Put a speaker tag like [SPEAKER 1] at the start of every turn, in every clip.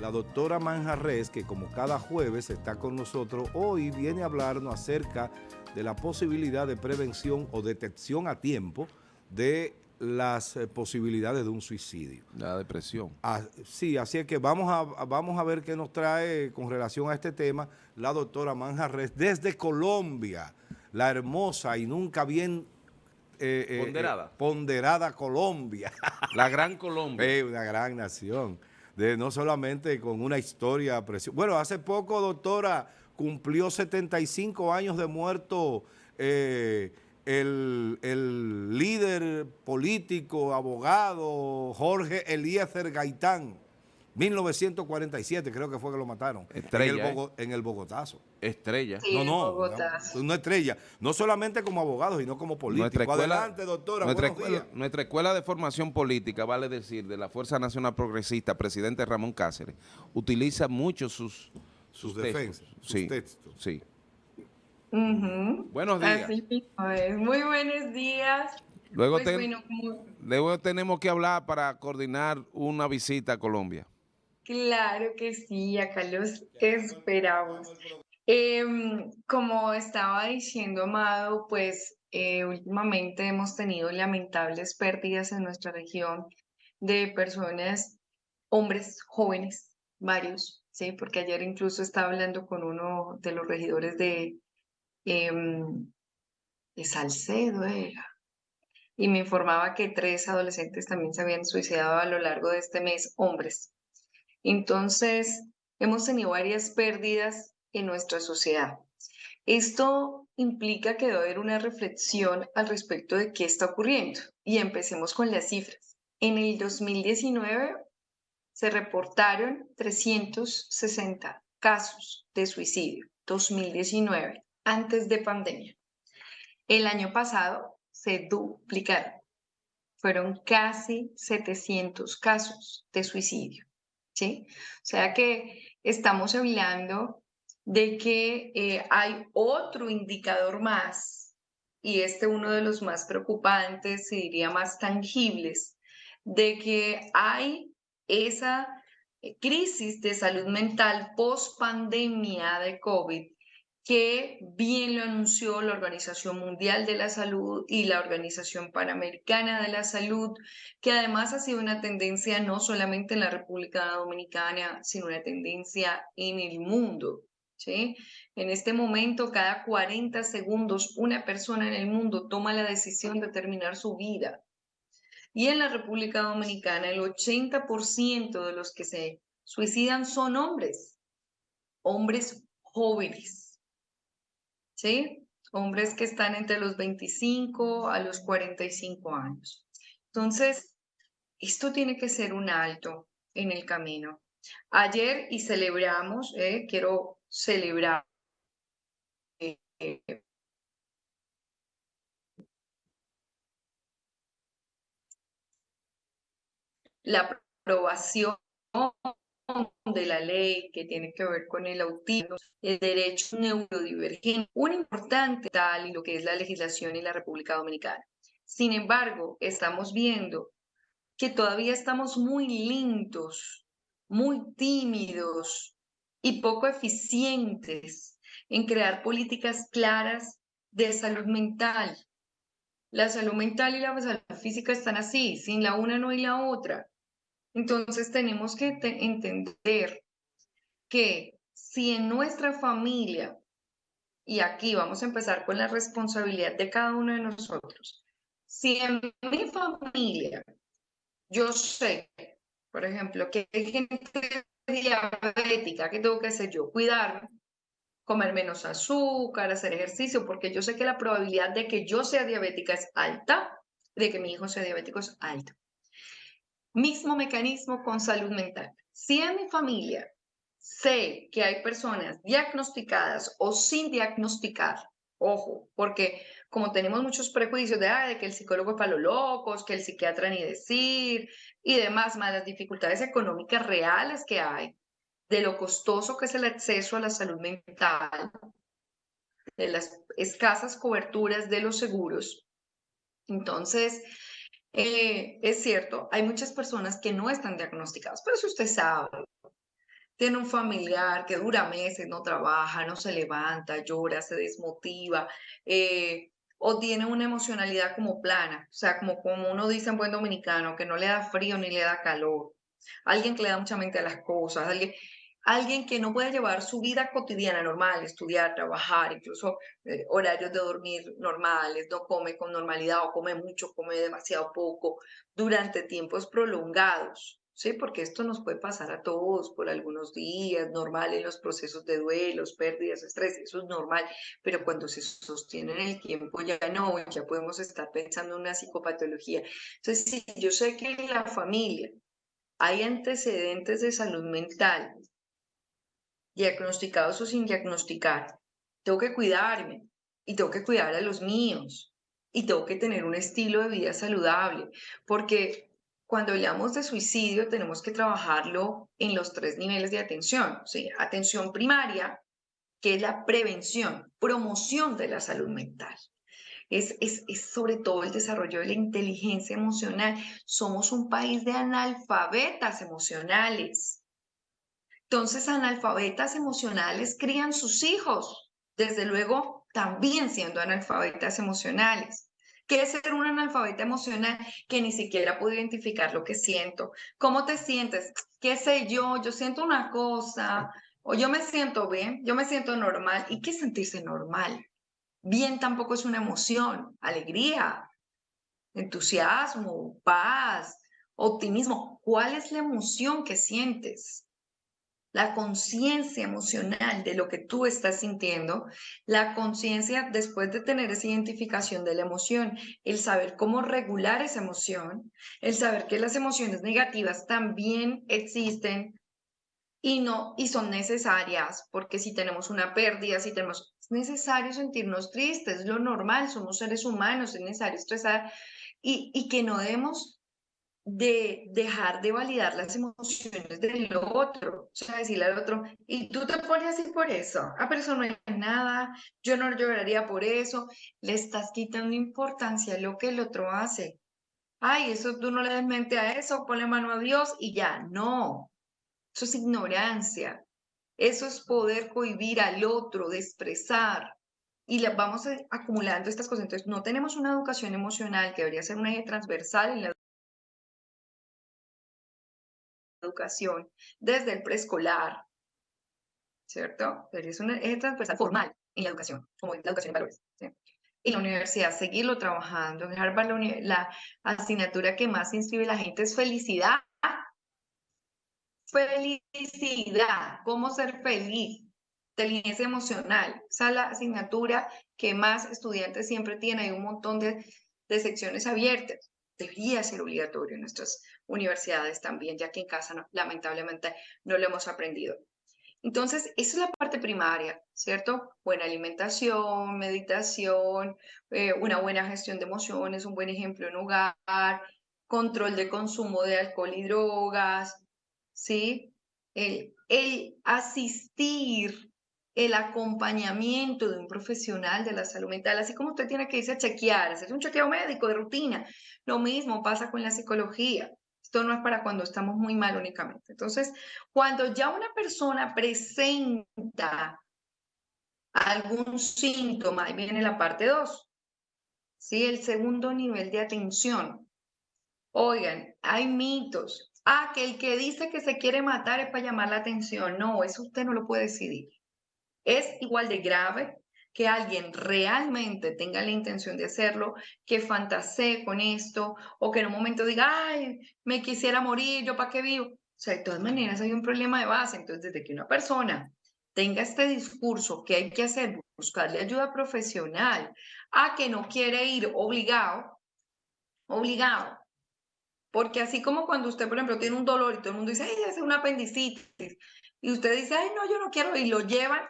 [SPEAKER 1] la doctora Manjarres, que como cada jueves está con nosotros, hoy viene a hablarnos acerca de la posibilidad de prevención o detección a tiempo de las eh, posibilidades de un suicidio.
[SPEAKER 2] La depresión.
[SPEAKER 1] Ah, sí, así es que vamos a, vamos a ver qué nos trae con relación a este tema la doctora Manjarres desde Colombia, la hermosa y nunca bien
[SPEAKER 2] eh, eh, ponderada.
[SPEAKER 1] ponderada Colombia.
[SPEAKER 2] La gran Colombia.
[SPEAKER 1] una gran nación de no solamente con una historia preciosa. Bueno, hace poco, doctora, cumplió 75 años de muerto eh, el, el, líder político, abogado, Jorge Eliezer Gaitán. 1947 creo que fue que lo mataron.
[SPEAKER 2] Estrella.
[SPEAKER 1] En el, en el Bogotazo.
[SPEAKER 2] Estrella.
[SPEAKER 1] no, no, no, estrella. No solamente como abogado, sino como político. Nuestra escuela, Adelante, doctora.
[SPEAKER 2] Nuestra escuela, nuestra escuela, de formación política, vale decir, de la Fuerza Nacional Progresista, presidente Ramón Cáceres, utiliza mucho sus,
[SPEAKER 1] sus, defensas, sus
[SPEAKER 2] sí,
[SPEAKER 1] textos.
[SPEAKER 2] Sí.
[SPEAKER 3] Buenos días. Muy buenos días.
[SPEAKER 2] Luego, pues luego tenemos que hablar para coordinar una visita a Colombia.
[SPEAKER 3] Claro que sí, acá los esperamos. Em, como estaba diciendo Amado, pues eh, últimamente hemos tenido lamentables pérdidas en nuestra región de personas, hombres jóvenes, varios, ¿sí? Porque ayer incluso estaba hablando con uno de los regidores de, em, de Salcedo, y me informaba que tres adolescentes también se habían suicidado a lo largo de este mes, hombres. Entonces, hemos tenido varias pérdidas en nuestra sociedad. Esto implica que debe haber una reflexión al respecto de qué está ocurriendo. Y empecemos con las cifras. En el 2019 se reportaron 360 casos de suicidio. 2019, antes de pandemia. El año pasado se duplicaron. Fueron casi 700 casos de suicidio. ¿Sí? O sea que estamos hablando de que eh, hay otro indicador más, y este uno de los más preocupantes, y diría más tangibles, de que hay esa eh, crisis de salud mental post pandemia de COVID que bien lo anunció la Organización Mundial de la Salud y la Organización Panamericana de la Salud, que además ha sido una tendencia no solamente en la República Dominicana, sino una tendencia en el mundo. En este momento, cada 40 segundos, una persona en el mundo toma la decisión de terminar su vida. Y en la República Dominicana, el 80% de los que se suicidan son hombres, hombres jóvenes. ¿Sí? Hombres que están entre los 25 a los 45 años. Entonces, esto tiene que ser un alto en el camino. Ayer y celebramos, eh, quiero celebrar eh, la aprobación de la ley que tiene que ver con el autismo, el derecho neurodivergente, un importante tal y lo que es la legislación en la República Dominicana. Sin embargo, estamos viendo que todavía estamos muy lentos, muy tímidos y poco eficientes en crear políticas claras de salud mental. La salud mental y la salud física están así, sin la una no hay la otra. Entonces tenemos que entender que si en nuestra familia, y aquí vamos a empezar con la responsabilidad de cada uno de nosotros, si en mi familia yo sé, por ejemplo, que hay gente diabética, ¿qué tengo que hacer yo? Cuidarme, comer menos azúcar, hacer ejercicio, porque yo sé que la probabilidad de que yo sea diabética es alta, de que mi hijo sea diabético es alta. Mismo mecanismo con salud mental. Si en mi familia sé que hay personas diagnosticadas o sin diagnosticar, ojo, porque como tenemos muchos prejuicios de, de que el psicólogo es para los locos, que el psiquiatra ni decir y demás, más las dificultades económicas reales que hay, de lo costoso que es el acceso a la salud mental, de las escasas coberturas de los seguros. Entonces, eh, es cierto, hay muchas personas que no están diagnosticadas, pero si usted sabe tiene un familiar que dura meses, no trabaja, no se levanta, llora, se desmotiva, eh, o tiene una emocionalidad como plana, o sea, como, como uno dice en buen dominicano, que no le da frío ni le da calor. Alguien que le da mucha mente a las cosas, alguien, alguien que no puede llevar su vida cotidiana normal, estudiar, trabajar, incluso eh, horarios de dormir normales, no come con normalidad o come mucho, come demasiado poco durante tiempos prolongados. ¿sí? Porque esto nos puede pasar a todos por algunos días, normal en los procesos de duelos, pérdidas, estrés, eso es normal, pero cuando se sostiene en el tiempo ya no, ya podemos estar pensando en una psicopatología. Entonces, si yo sé que en la familia hay antecedentes de salud mental, diagnosticados o sin diagnosticar, tengo que cuidarme y tengo que cuidar a los míos y tengo que tener un estilo de vida saludable, porque cuando hablamos de suicidio tenemos que trabajarlo en los tres niveles de atención. ¿sí? Atención primaria, que es la prevención, promoción de la salud mental. Es, es, es, sobre todo el desarrollo de la inteligencia emocional. Somos un país de analfabetas emocionales. Entonces, analfabetas emocionales crían sus hijos, desde luego también siendo analfabetas emocionales. ¿Qué es ser un analfabeta emocional que ni siquiera puedo identificar lo que siento? ¿Cómo te sientes? ¿Qué sé yo? Yo siento una cosa, o yo me siento bien, yo me siento normal. ¿Y qué sentirse normal? Bien tampoco es una emoción, alegría, entusiasmo, paz, optimismo. ¿Cuál es la emoción que sientes? La conciencia emocional de lo que tú estás sintiendo, la conciencia después de tener esa identificación de la emoción, el saber cómo regular esa emoción, el saber que las emociones negativas también existen y no y son necesarias, porque si tenemos una pérdida, si tenemos es necesario sentirnos tristes, es lo normal, somos seres humanos, es necesario estresar y, y que no debemos de dejar de validar las emociones del otro, o sea, decirle al otro, y tú te pones así por eso, ah, pero eso no es nada, yo no lloraría por eso, le estás quitando importancia a lo que el otro hace. Ay, eso tú no le das mente a eso, ponle mano a Dios y ya, no, eso es ignorancia, eso es poder cohibir al otro, de expresar, y le vamos acumulando estas cosas. Entonces, no tenemos una educación emocional que debería ser un eje transversal en la educación desde el preescolar, ¿cierto? Es una es transversal formal en la educación, como la educación de valores. En la universidad, seguirlo trabajando. En Harvard, la, la asignatura que más inscribe la gente es felicidad. Felicidad, cómo ser feliz, inteligencia emocional. Esa es la asignatura que más estudiantes siempre tienen. Hay un montón de, de secciones abiertas debería ser obligatorio en nuestras universidades también, ya que en casa lamentablemente no lo hemos aprendido. Entonces, esa es la parte primaria, ¿cierto? Buena alimentación, meditación, eh, una buena gestión de emociones, un buen ejemplo en hogar, control de consumo de alcohol y drogas, ¿sí? El, el asistir el acompañamiento de un profesional de la salud mental, así como usted tiene que irse a chequear, hacer un chequeo médico de rutina. Lo mismo pasa con la psicología. Esto no es para cuando estamos muy mal únicamente. Entonces, cuando ya una persona presenta algún síntoma, ahí viene la parte 2, ¿sí? El segundo nivel de atención. Oigan, hay mitos. Ah, que el que dice que se quiere matar es para llamar la atención. No, eso usted no lo puede decidir es igual de grave que alguien realmente tenga la intención de hacerlo, que fantasee con esto o que en un momento diga, ay, me quisiera morir, yo para qué vivo. O sea, de todas maneras hay un problema de base. Entonces, desde que una persona tenga este discurso que hay que hacer, buscarle ayuda profesional, a que no quiere ir obligado, obligado. Porque así como cuando usted, por ejemplo, tiene un dolor y todo el mundo dice, ay, es una apendicitis, y usted dice, ay, no, yo no quiero, y lo llevan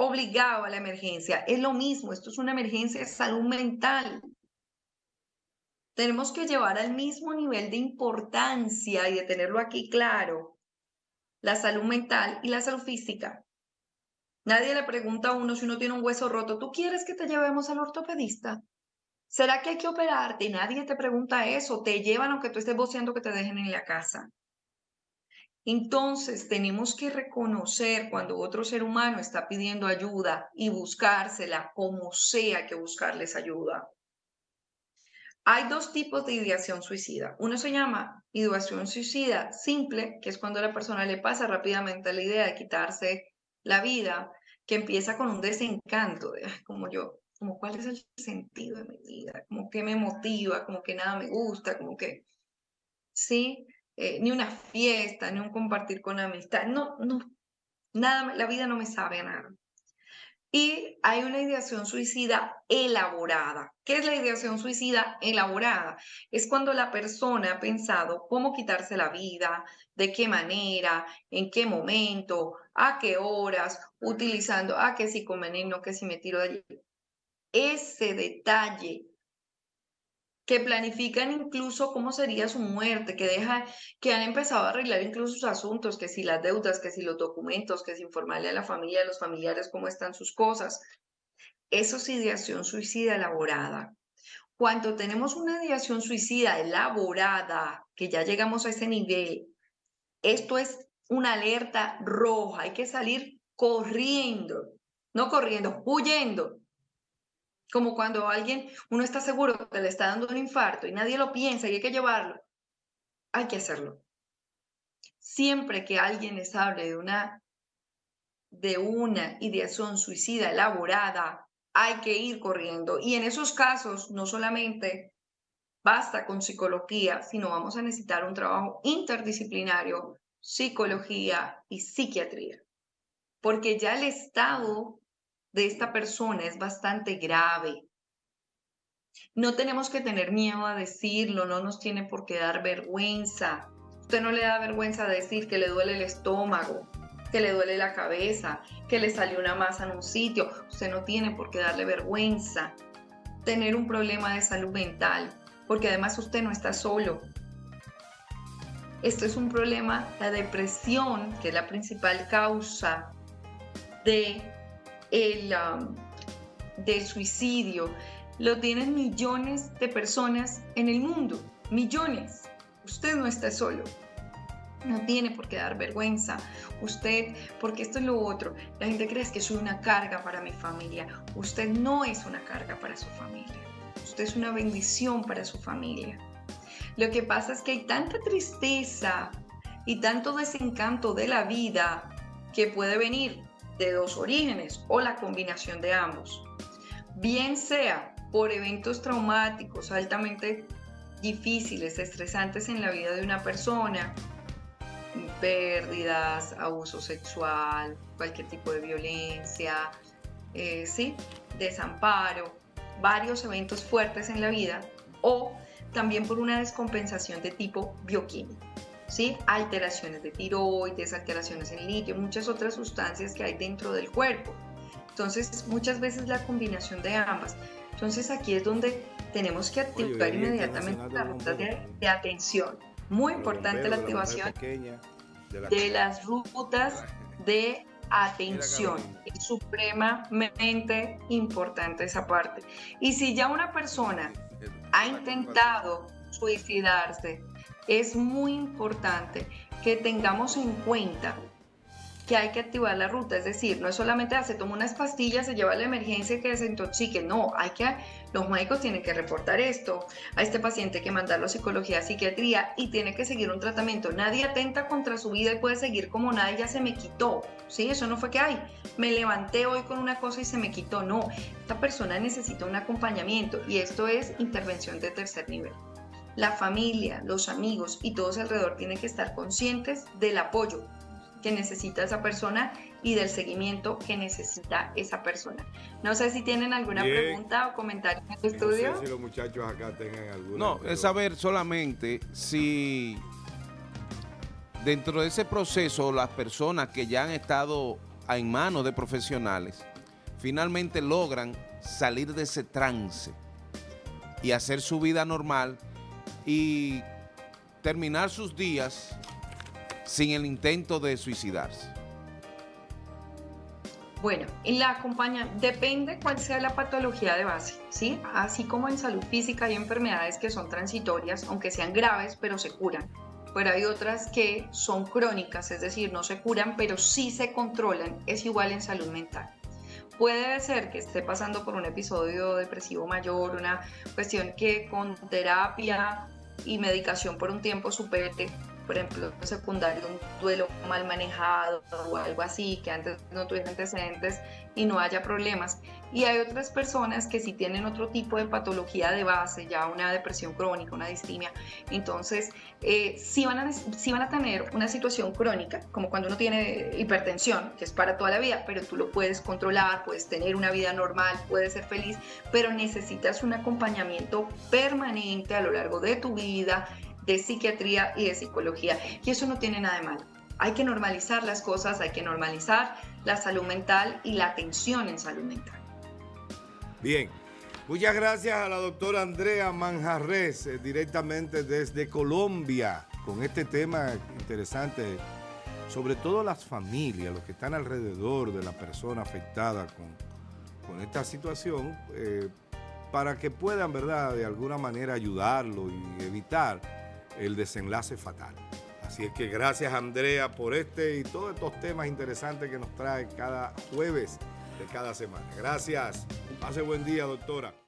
[SPEAKER 3] obligado a la emergencia. Es lo mismo, esto es una emergencia de salud mental. Tenemos que llevar al mismo nivel de importancia y de tenerlo aquí claro la salud mental y la salud física. Nadie le pregunta a uno si uno tiene un hueso roto, ¿tú quieres que te llevemos al ortopedista? ¿Será que hay que operarte? Nadie te pregunta eso. Te llevan aunque tú estés boceando que te dejen en la casa. Entonces tenemos que reconocer cuando otro ser humano está pidiendo ayuda y buscársela como sea que buscarles ayuda. Hay dos tipos de ideación suicida. Uno se llama ideación suicida simple, que es cuando a la persona le pasa rápidamente la idea de quitarse la vida, que empieza con un desencanto, de, como yo, como cuál es el sentido de mi vida, como que me motiva, como que nada me gusta, como que, sí, eh, ni una fiesta, ni un compartir con amistad, no, no, nada, la vida no me sabe a nada. Y hay una ideación suicida elaborada. ¿Qué es la ideación suicida elaborada? Es cuando la persona ha pensado cómo quitarse la vida, de qué manera, en qué momento, a qué horas, utilizando, ah, que si con veneno, que si me tiro de allí. Ese detalle que planifican incluso cómo sería su muerte, que deja, que han empezado a arreglar incluso sus asuntos, que si las deudas, que si los documentos, que si informarle a la familia, a los familiares cómo están sus cosas. Eso es ideación suicida elaborada. Cuando tenemos una ideación suicida elaborada, que ya llegamos a ese nivel, esto es una alerta roja, hay que salir corriendo, no corriendo, huyendo, como cuando alguien, uno está seguro que le está dando un infarto y nadie lo piensa y hay que llevarlo. Hay que hacerlo. Siempre que alguien les hable de una, de una ideación suicida elaborada, hay que ir corriendo. Y en esos casos, no solamente basta con psicología, sino vamos a necesitar un trabajo interdisciplinario, psicología y psiquiatría. Porque ya el estado de esta persona es bastante grave. No tenemos que tener miedo a decirlo, no nos tiene por qué dar vergüenza. Usted no le da vergüenza decir que le duele el estómago, que le duele la cabeza, que le salió una masa en un sitio. Usted no tiene por qué darle vergüenza tener un problema de salud mental, porque además usted no está solo. Esto es un problema, la depresión, que es la principal causa de el, del suicidio lo tienen millones de personas en el mundo, millones. Usted no está solo. No tiene por qué dar vergüenza. Usted, porque esto es lo otro. La gente cree que soy una carga para mi familia. Usted no es una carga para su familia. Usted es una bendición para su familia. Lo que pasa es que hay tanta tristeza y tanto desencanto de la vida que puede venir de dos orígenes o la combinación de ambos. Bien sea por eventos traumáticos altamente difíciles, estresantes en la vida de una persona, pérdidas, abuso sexual, cualquier tipo de violencia, eh, ¿sí? desamparo, varios eventos fuertes en la vida o también por una descompensación de tipo bioquímico. ¿Sí? alteraciones de tiroides, alteraciones en litio, muchas otras sustancias que hay dentro del cuerpo. Entonces, muchas veces la combinación de ambas. Entonces, aquí es donde tenemos que activar inmediatamente las rutas de, atención. Muy importante la activación de las rutas de atención. Es supremamente importante esa parte. Y si ya una persona ha intentado suicidarse, es muy importante que tengamos en cuenta que hay que activar la ruta, es decir, no es solamente ah, se toma unas pastillas, se lleva a la emergencia y que desintoxique, no, hay que, los médicos tienen que reportar esto, a este paciente que mandarlo a psicología, a psiquiatría y tiene que seguir un tratamiento. Nadie atenta contra su vida y puede seguir como nada ya se me quitó, ¿sí? Eso no fue que, ay, me levanté hoy con una cosa y se me quitó, no, esta persona necesita un acompañamiento y esto es intervención de tercer nivel la familia, los amigos y todos alrededor tienen que estar conscientes del apoyo que necesita esa persona y del seguimiento que necesita esa persona. No sé si tienen alguna pregunta o comentario en el estudio.
[SPEAKER 1] No sé si los muchachos acá tengan alguna.
[SPEAKER 2] No, es saber solamente si dentro de ese proceso las personas que ya han estado en manos de profesionales finalmente logran salir de ese trance y hacer su vida normal y terminar sus días sin el intento de suicidarse?
[SPEAKER 3] Bueno, en la acompaña depende cuál sea la patología de base, ¿sí? Así como en salud física hay enfermedades que son transitorias, aunque sean graves, pero se curan. pero hay otras que son crónicas, es decir, no se curan, pero sí se controlan. Es igual en salud mental. Puede ser que esté pasando por un episodio depresivo mayor, una cuestión que con terapia y medicación por un tiempo supere por ejemplo, secundario, un duelo mal manejado o algo así, que antes no tuviera antecedentes y no haya problemas. Y hay otras personas que si tienen otro tipo de patología de base, ya una depresión crónica, una distimia, entonces eh, sí, van a, sí van a tener una situación crónica, como cuando uno tiene hipertensión, que es para toda la vida, pero tú lo puedes controlar, puedes tener una vida normal, puedes ser feliz, pero necesitas un acompañamiento permanente a lo largo de tu vida de psiquiatría y de psicología. Y eso no tiene nada de malo. Hay que normalizar las cosas, hay que normalizar la salud mental y la atención en salud mental.
[SPEAKER 1] Bien, muchas gracias a la doctora Andrea Manjarres, eh, directamente desde Colombia, con este tema interesante, sobre todo las familias, los que están alrededor de la persona afectada con, con esta situación, eh, para que puedan, ¿verdad?, de alguna manera ayudarlo y evitar el desenlace fatal. Así es que gracias Andrea por este y todos estos temas interesantes que nos trae cada jueves de cada semana. Gracias. Pase buen día, doctora.